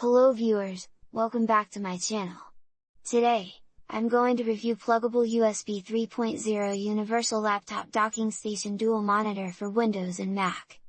Hello viewers, welcome back to my channel. Today, I'm going to review Plugable USB 3.0 Universal Laptop Docking Station Dual Monitor for Windows and Mac.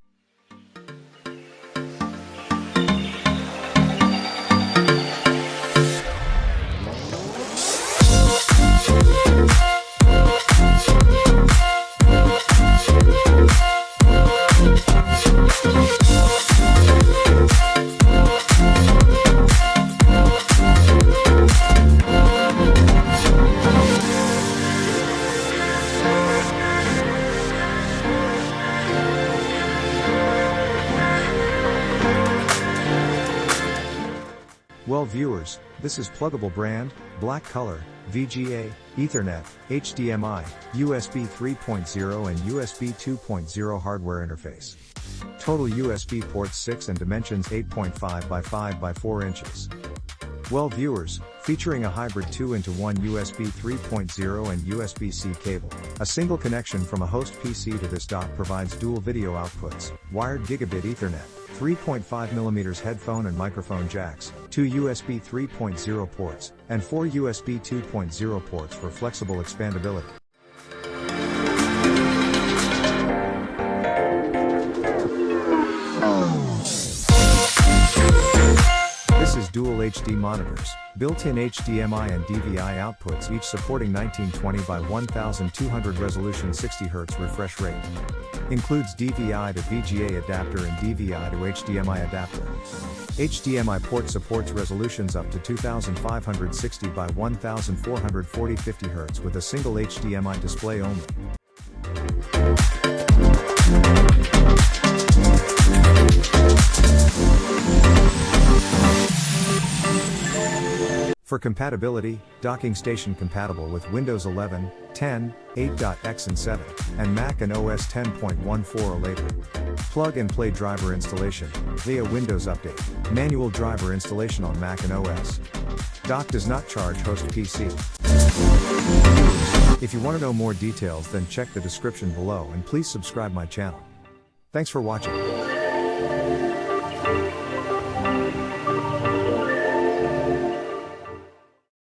Well viewers, this is Plugable brand, black color, VGA, Ethernet, HDMI, USB 3.0 and USB 2.0 hardware interface. Total USB ports 6 and dimensions 8.5 by 5 by 4 inches. Well viewers, featuring a hybrid 2 into 1 USB 3.0 and USB-C cable. A single connection from a host PC to this dock provides dual video outputs, wired gigabit ethernet, 3.5mm headphone and microphone jacks, 2 USB 3.0 ports, and 4 USB 2.0 ports for flexible expandability. Dual HD monitors, built-in HDMI and DVI outputs each supporting 1920 by 1200 resolution 60Hz refresh rate. Includes DVI to VGA adapter and DVI to HDMI adapter. HDMI port supports resolutions up to 2560 by 1440 50 Hz with a single HDMI display only. For compatibility, docking station compatible with Windows 11, 10, 8.x and 7, and Mac and OS 10.14 or later. Plug and play driver installation, via Windows Update, manual driver installation on Mac and OS. Dock does not charge host PC. If you want to know more details then check the description below and please subscribe my channel. Thanks for watching.